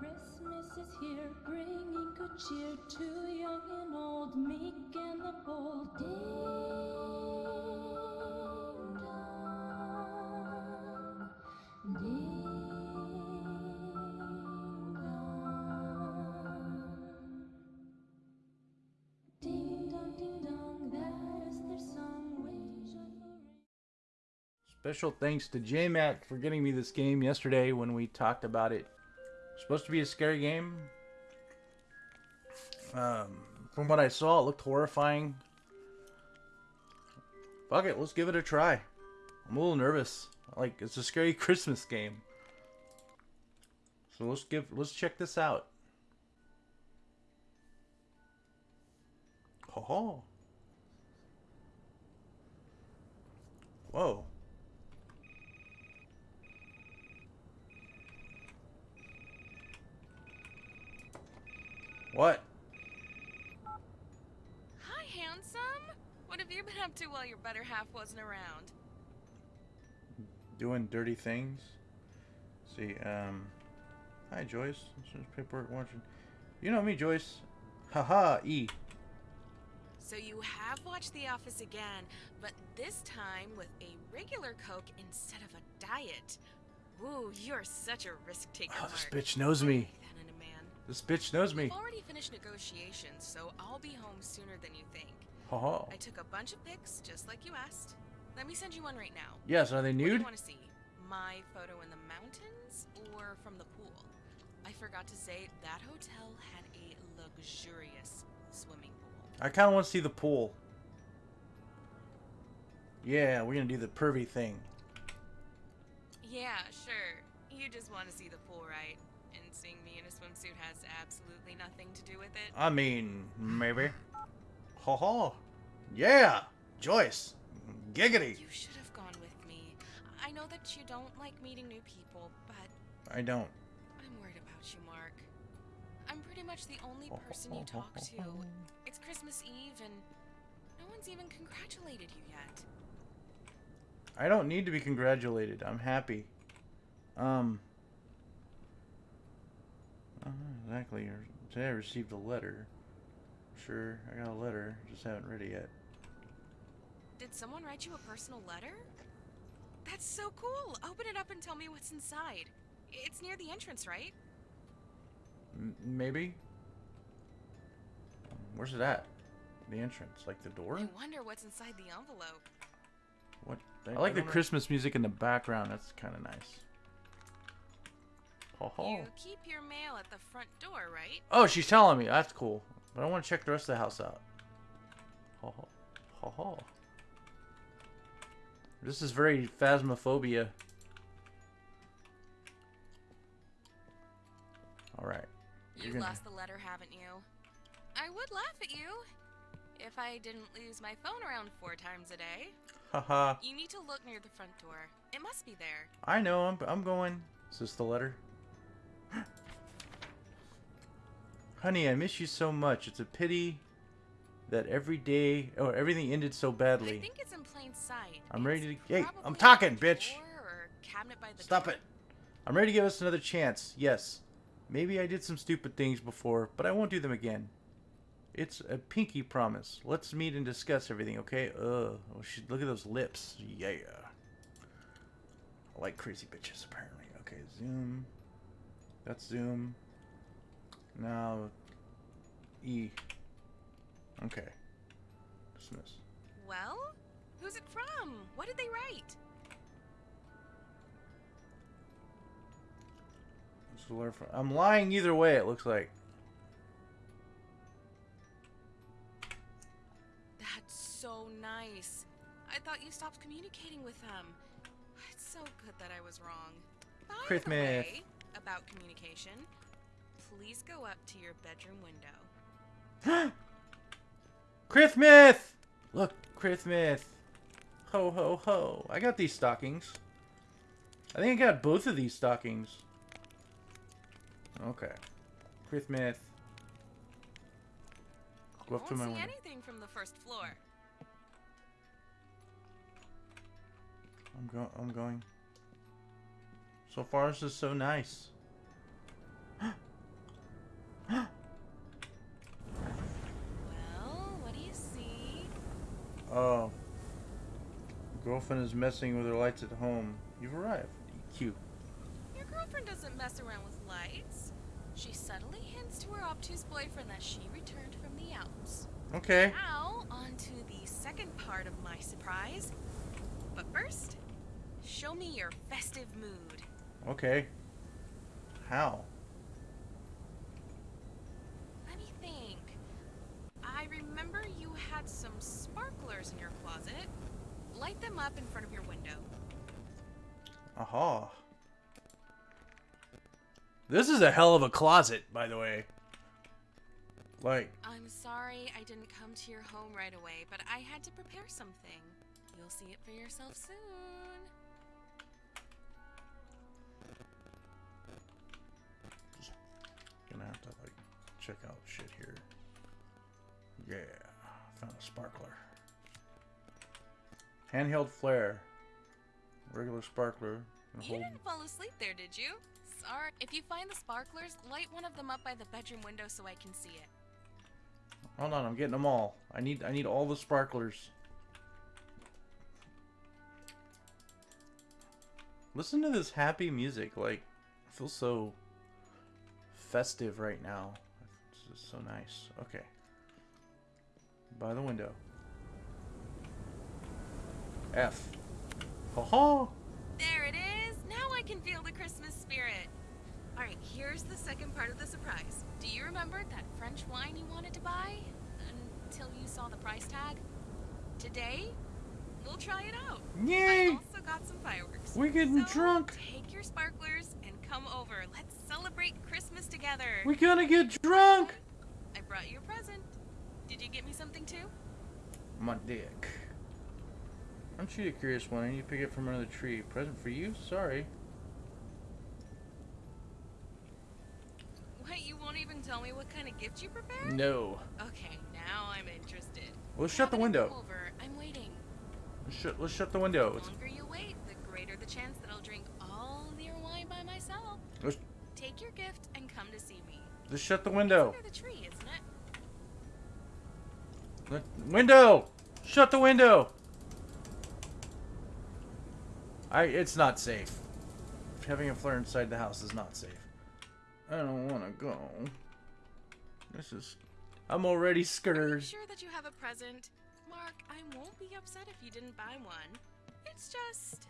Christmas is here, bringing good cheer to young and old, meek and the bold. Ding dong, ding dong. Ding dong, ding dong, that is their song. Special thanks to JMac for getting me this game yesterday when we talked about it. Supposed to be a scary game. Um, from what I saw, it looked horrifying. Fuck it, let's give it a try. I'm a little nervous. Like it's a scary Christmas game. So let's give let's check this out. Ho. Whoa. What? Hi, handsome. What have you been up to while your better half wasn't around? Doing dirty things? see, um. Hi, Joyce. This is paperwork watching. You know me, Joyce. Haha, E. So you have watched The Office again, but this time with a regular Coke instead of a diet. Ooh, you're such a risk taker, Oh, this bitch knows me. I like that in a man. This bitch knows me. We've already finished negotiations, so I'll be home sooner than you think. Haha. I took a bunch of pics, just like you asked. Let me send you one right now. Yes, are they What do you want to see? My photo in the mountains or from the pool? I forgot to say that hotel had a luxurious swimming pool. I kind of want to see the pool. Yeah, we're gonna do the pervy thing. Yeah, sure. You just want to see the pool, right? And seeing me in a swimsuit has absolutely nothing to do with it. I mean, maybe. Haha. Yeah, Joyce. Giggity. You should have gone with me. I know that you don't like meeting new people, but I don't. I'm worried about you, Mark. I'm pretty much the only person you talk to. It's Christmas Eve, and no one's even congratulated you yet. I don't need to be congratulated. I'm happy. Um. uh, exactly. Today I received a letter. Sure, I got a letter. Just haven't read it yet. Did someone write you a personal letter? That's so cool. Open it up and tell me what's inside. It's near the entrance, right? M- maybe. Where's it at? The entrance, like the door. I wonder what's inside the envelope. What? I like the Christmas music in the background. That's kind of nice. Ho ho. You keep your mail at the front door, right? Oh, she's telling me. That's cool. But I want to check the rest of the house out. Ho ho. Ho ho. This is very phasmophobia. Alright. You You're gonna- lost the letter, haven't you? I would laugh at you if I didn't lose my phone around four times a day. Haha. You need to look near the front door. It must be there. I know. I'm, I'm going. Is this the letter? Honey, I miss you so much. It's a pity that every day, or everything ended so badly. I think it's in plain sight. I'm ready to- hey, I'm talking, bitch. floor or cabinet by the Stop door. it. I'm ready to give us another chance. Yes. Maybe I did some stupid things before, but I won't do them again. It's a pinky promise. Let's meet and discuss everything, okay? Ugh. Oh, she, look at those lips. Yeah. I like crazy bitches, apparently. Okay, zoom. That's zoom. Now, E. Okay. Dismiss. Well, who's it from? What did they write? This is a letter from- I'm lying either way, it looks like. That's so nice. I thought you stopped communicating with them. It's so good that I was wrong. By the way, about communication, please go up to your bedroom window. Christmas! Look, Christmas. Ho, ho, ho. I got these stockings. I think I got both of these stockings. Okay. Christmas. Go up to my see window. anything from the first floor. I'm going. I'm going. So far, this is so nice. Oh. Girlfriend is messing with her lights at home. You've arrived. Cute. Your girlfriend doesn't mess around with lights. She subtly hints to her obtuse boyfriend that she returned from the Alps. Okay. Now, on to the second part of my surprise. But first, show me your festive mood. Okay. How? Let me think. I remember you had some sparklers in your closet. Light them up in front of your window. Aha. This is a hell of a closet, by the way. Like, I'm sorry I didn't come to your home right away, but I had to prepare something. You'll see it for yourself soon. gonna have to, like, check out shit here. Yeah. Found a sparkler. Handheld flare. Regular sparkler. You hold- didn't fall asleep there, did you? Sorry. If you find the sparklers, light one of them up by the bedroom window so I can see it. Hold on, I'm getting them all. I need I need all the sparklers. Listen to this happy music. Like, I feel so festive right now. It's just so nice. Okay. By the window. F. Ha ha! There it is! Now I can feel the Christmas spirit! Alright, here's the second part of the surprise. Do you remember that French wine you wanted to buy? Until you saw the price tag? Today, we'll try it out. I Yay! also got some fireworks. We're getting So, drunk! Take your sparklers and come over. Let's celebrate Christmas together. We're gonna get drunk! I brought you a present. Did you get me something too? My dick. Aren't you a curious one? I need to pick it from another tree. Present for you? Sorry. What, you won't even tell me what kind of gift you prepared? No. Okay, now I'm interested. Let's shut the Now that I've window. Over, I'm waiting. Let's shut, let's shut the window. The longer you wait, the greater the chance that I'll drink all your wine by myself. let's, Take your gift and come to see me. let's shut the It's window. under the tree, isn't it? Let, window! Shut the window! I. It's not safe. Having a flare inside the house is not safe. I don't want to go. This is. I'm already scared. sure that you have a present? Mark, I won't be upset if you didn't buy one. It's just.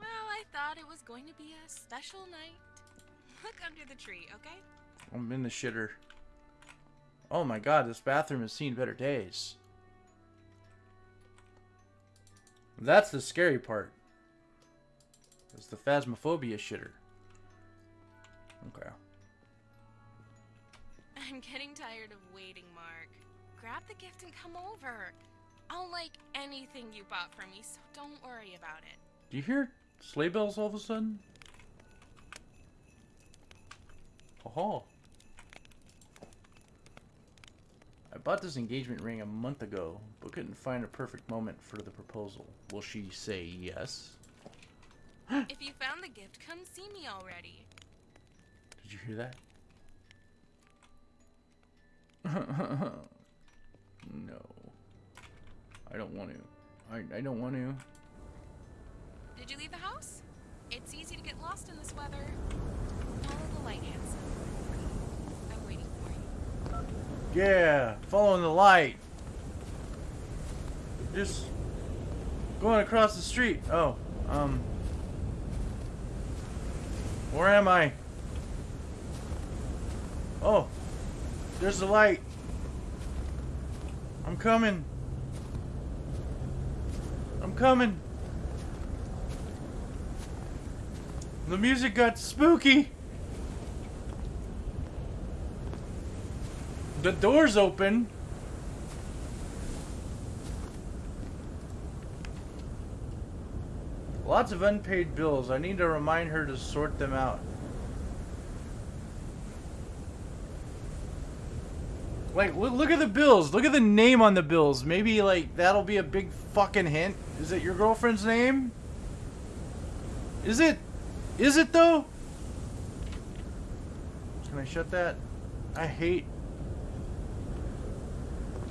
Well, I thought it was going to be a special night. Look under the tree, okay? I'm in the shitter. Oh my god, this bathroom has seen better days. That's the scary part. It's the phasmophobia shitter. Okay. I'm getting tired of waiting, Mark. Grab the gift and come over. I'll like anything you bought for me, so don't worry about it. Do you hear sleigh bells all of a sudden? Oh. I bought this engagement ring a month ago, but couldn't find a perfect moment for the proposal. Will she say yes? if you found the gift, come see me already. Did you hear that? no. I don't want to. I, I don't want to. Did you leave the house? It's easy to get lost in this weather. Follow the light, handsome. I'm waiting for you. Yeah, following the light. Just going across the street. Oh, um. Where am I? Oh, there's the light. I'm coming. I'm coming. The music got spooky. The door's open. Lots of unpaid bills. I need to remind her to sort them out. Like, look, look at the bills. Look at the name on the bills. Maybe, like, that'll be a big fucking hint. Is it your girlfriend's name? Is it? Is it, though? Can I shut that? I hate...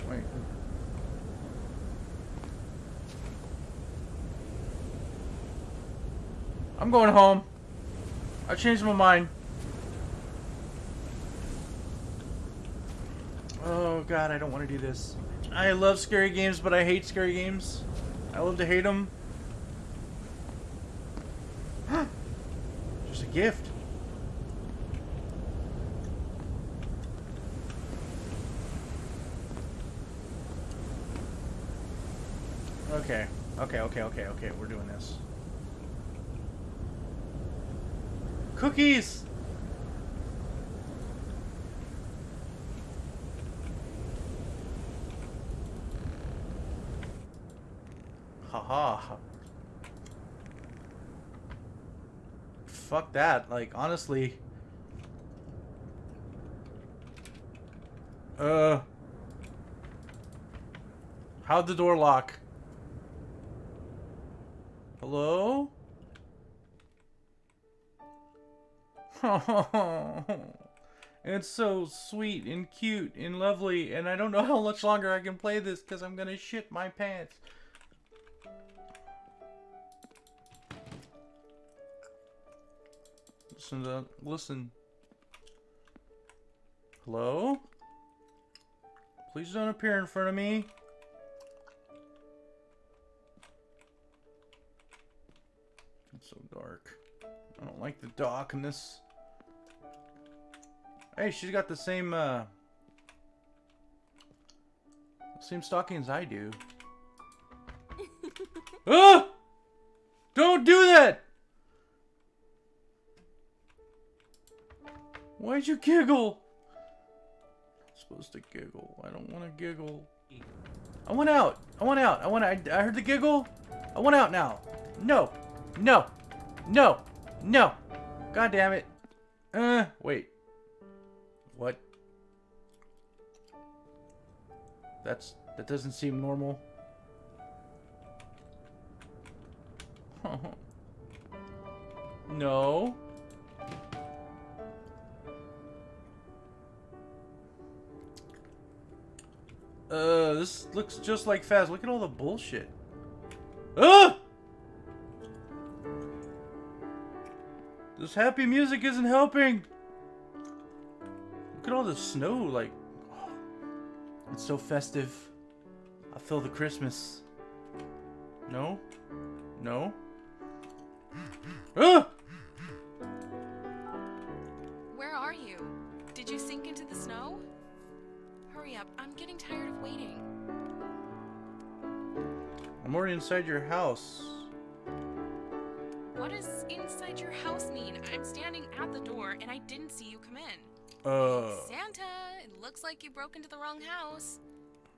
Wait. I'm going home. I changed my mind. Oh god, I don't want to do this. I love scary games, but I hate scary games. I love to hate them. Just a gift. Okay. Okay, okay, okay, okay. We're doing this. Cookies! Haha. Fuck that. Like, honestly. Uh. How'd the door lock? Hello? it's so sweet and cute and lovely, and I don't know how much longer I can play this because I'm gonna shit my pants. Listen to listen. Hello? Please don't appear in front of me. It's so dark. I don't like the darkness. Hey, she's got the same, uh... Same stockings I do. ah! Don't do that! Why'd you giggle? I'm supposed to giggle. I don't want to giggle. I want out. I want out. I want. I, I heard the giggle. I want out now. No. No. No. No. God damn it. Uh, wait. That's that doesn't seem normal. no. Uh, this looks just like Faz. Look at all the bullshit. Ah! This happy music isn't helping. Look at all the snow, like... It's so festive. I feel the Christmas. No? No? Ah! Where are you? Did you sink into the snow? Hurry up, I'm getting tired of waiting. I'm already inside your house. What does inside your house mean? I'm standing at the door and I didn't see you come in. Uh... Santa, it looks like you broke into the wrong house.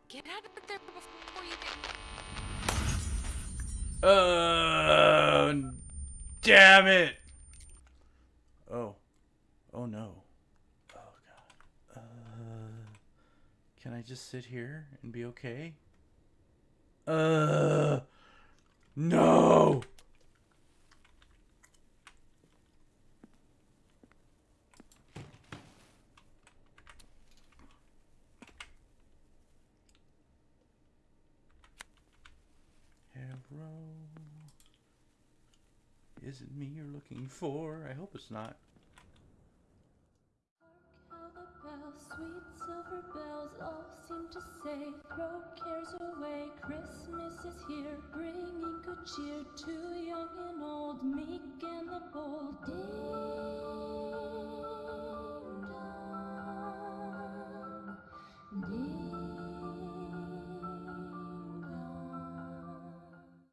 Get out of the there before you get... Uh... Damn it! Oh. Oh no. Oh god. Uh... Can I just sit here and be okay? Uh... No! me you're looking for. I hope it's not. Sweet silver bells all seem to say, throw cares away, Christmas is here, bringing good cheer to young and old, meek and the bold. Dear.